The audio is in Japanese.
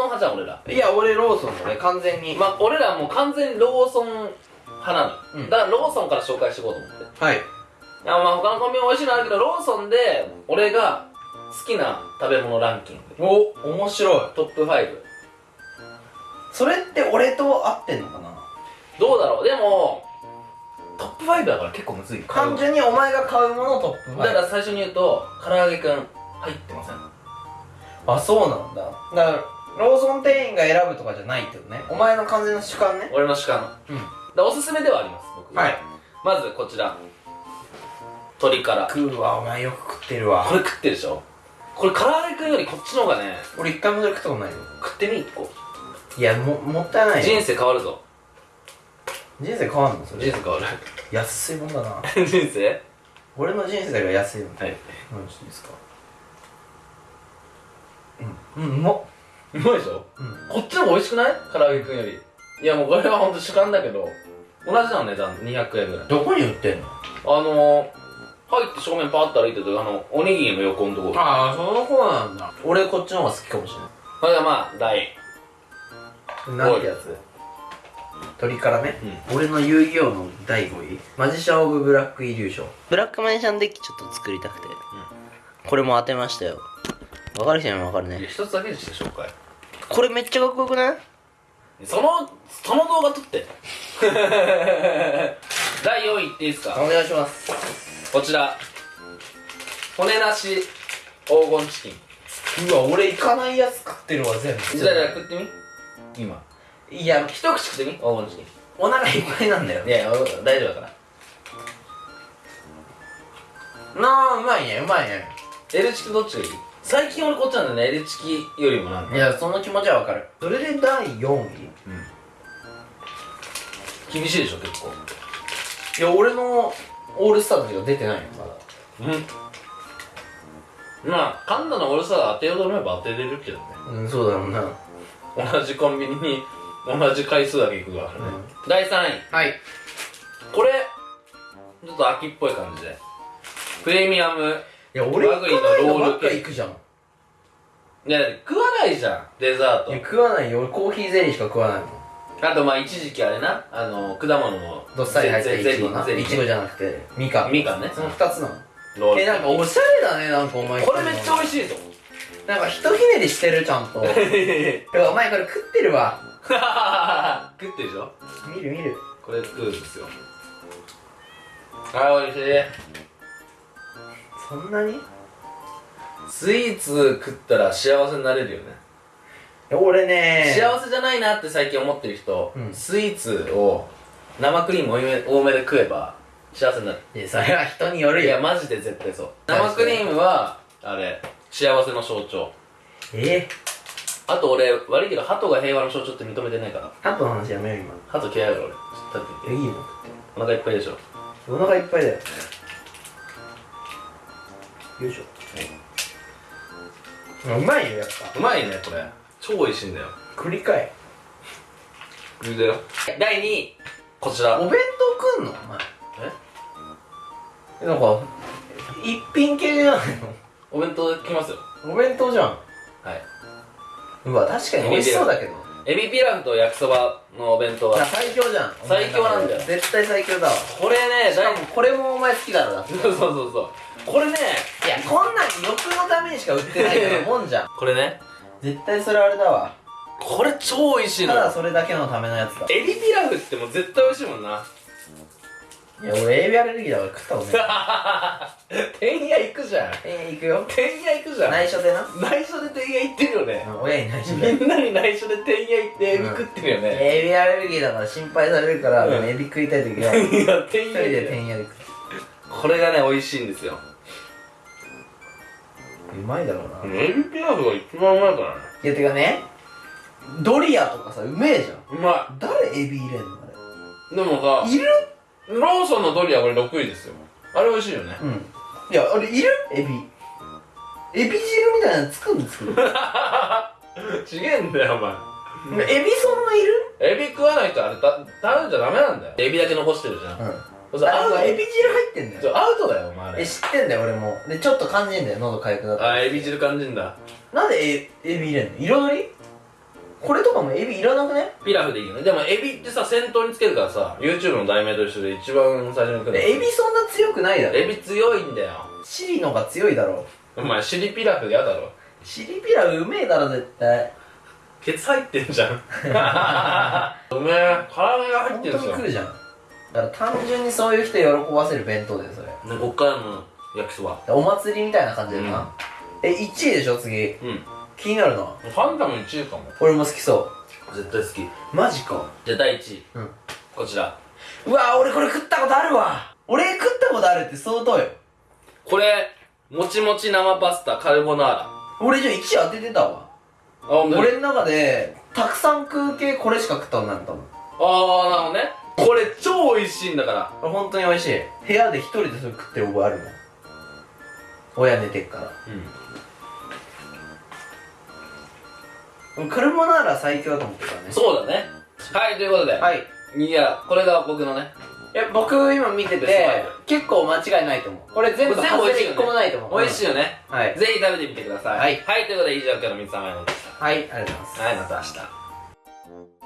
ソン派じゃん俺ら。いや俺ローソンだね完全に。まあ俺らもう完全にローソン派なの、うん。だからローソンから紹介していこうと思って。はい。いやまあ他のコンビニも美味しいのあるけどローソンで俺が好きな食べ物ランキング。お面白い。トップ5それって俺と合ってんのかな？どうだろう？でもトップ5だから結構むずい単純にお前が買うものトップだから最初に言うと唐揚げくん入ってません？あそうなんだ。だからローソン店員が選ぶとかじゃないってことね。お前の完全な主観ね。俺の主観。うん。でおすすめではあります僕は。い。まずこちら。鶏から。食うわお前よく食ってるわ。これ食ってるでしょ？これ唐揚げくんよりこっちの方がね俺一回もそれ食ったことないよ。食ってみ一個。いやももったいないよ。人生変わるぞ。人生変わんの？それ。人生変わる。安いもんだな。人生？俺の人生が安いもん。はい。何していいですか？うん。うんうまっうまいでしょうんこっちの方が美味しくない？唐揚げくんより。いやもうこれはほんと主観だけど。同じなの値段200円ぐらい。どこに売ってんの？あのー、入って正面パーッと歩いてるとあのおにぎりの横のところ。ああその子なんだ。俺こっちの方が好きかもしれない。これがまあ第なんてやつ？鳥からね、う俺の遊戯王の第5位。マジシャン・オブ・ブラック・イリューション。ブラックマジシャンデッキちょっと作りたくて、これも当てましたよわかる人にもわかるね。一つだけにして紹介。これめっちゃかっこよくない？そのその動画撮って。第4位いっていいですか？お願いします。こちら。骨なし黄金チキン。うわ俺行かないやつ食ってるわ全部。じゃあじゃあ食ってみ？今。いや一口食ってみ？黄金チキお腹いっぱいなんだよ。ンいやいや大丈夫だから。なあうまいねうまいね。L チキどっちがいい？最近俺こっちなんだよね L チキよりもなんか。いやその気持ちはわかる。それで第4位。厳しいでしょ結構。いや俺のオールスターズが出てないよまだ。うん。まあ噛んだの俺さ当てようと思えば当てれるけどね。うんそうだろうな。同じコンビニに同じ回数だけ行くからね、第3位。はい。これちょっと秋っぽい感じで。プレミアムいや俺行かないのばっか行くじゃん。いや食わないじゃんデザート。いや食わないよ。俺コーヒーゼリーしか食わないもん。あとまあ一時期あれな。あの果物のどっさり入ったゼゼいちごな。ゼリーいちごじゃなくてみかんみかんね。その2つなの。ロール。えなんかおしゃれだねなんかお前。これめっちゃ美味しいぞなんかひとひねりしてるちゃんと。お前これ食ってるわ。食ってるでしょ？見る見る。これ食うんですよ。あ美味しいそんなに？いスイーツ食ったら幸せになれるよね。や俺ね。幸せじゃないなって最近思ってる人、うん。スイーツを生クリーム多めで食えば幸せになる。いやそれは人によるよ。いやマジで絶対そう。生クリームはあれ幸せの象徴。え？あと俺悪いけど鳩が平和の象徴って認めてないから。ハトの話やめよう今。鳩嫌いだから俺。ちょっと立って。みてえいいの？お腹いっぱいでしょ。お腹いっぱいだよよいしょ。うまいよやっぱ。うまいねこれ。超美味しいんだよ。繰り返。言うだよ。第2位こちら。お弁当食んの？お前。え？なんか一品系じゃないお弁当来ますよ。のお弁当じゃん。はい。うわ確かに美味しそうだけど。エビピラフと焼きそばのお弁当いやは最強じゃん。最強なんだよ。絶対最強だわ。これねしかもこれもお前好きだろだ そうそうそうそうこれねや。こんなん欲のためにしか売ってないようなもんじゃん。これね。絶対それあれだわ。これ超美味しいたのよ。だそれだけのためのやつだ。エビピラフってもう絶対美味しいもんな。いや俺エビアレルギーだから食ったことない天屋行くじゃん。えー、行くよ。天屋行くじゃん。内緒でな。内緒で天屋行ってるよね。うん親に内緒で。みんなに内緒で天屋行ってエビ食ってるよね、エビアレルギーだから心配されるから、うん。もうエビ食いたい時は。一人でてんやで食これがね美味しいんですよううまいだろうな、いエビピラフが一番うまいからねやてかねドリアとかさうめえじゃん。うま誰エビ入れんの？あいでもされいる？ローソンのドリアこれ6位ですよ。あれ美味しいよね。うん。いやあれいる？エビ。エビ汁みたいなの作るんですけどちげえんだよお前。エビそんないる？エビ食わない人あれた食べちゃダメなんだよ。エビだけ残してるじゃん、うんそうアウト。あエビ汁入ってんだよ。そうアウトだよお前あれ。え知ってんだよ俺も。でちょっと感じんだよ喉かゆくなったあエビ汁感じんだ。なんでエエビ入れんの？彩り？これとかもエビいらなくね？ピラフでいいよね。でもエビってさ先頭につけるからさ YouTube の題名と一緒で一番最初に来るの。エビそんな強くないだろ。エビ強いんだよ。シリのが強いだろ。お前シリピラフやだろ。シリピラフうめえだろ絶対。ケツ入ってんじゃん。うめえ唐揚げが入っ本てるんですよ当にじゃんだから単純にそういう人喜ばせる弁当だよそれ。でこっからの焼きそば。お祭りみたいな感じだよな、え1位でしょ次。うん。気になるな。ファンタム1位かも。俺も好きそ絶対好き。うマジか。じゃあ第1位。うん。こちら。うわ俺これ食ったことあるわ。俺食ったことあるって相当よ。これもちもち生パスタカルボナーラ。俺じゃあ1位当ててたわ。あ俺俺の中でたくさん食う系これしか食ったことないの多分ああなるほどねこれ超美味しいんだから。本当に美味しい。部屋で一人でそれ食ってる覚えあるもん。親寝てっから。うん。カルボナーラ最強だと思ってるからね。そうだね。はいということで、はい。い、やこれが僕のね。いや僕今見てて結構間違いないと思う。これ全部全部一個もないと思う。美味しいよね、うん。はい。ぜひ食べてみてください。はい。はいということで以上今日の三つ甘いのでした。はいありがとうございます。はいまた明日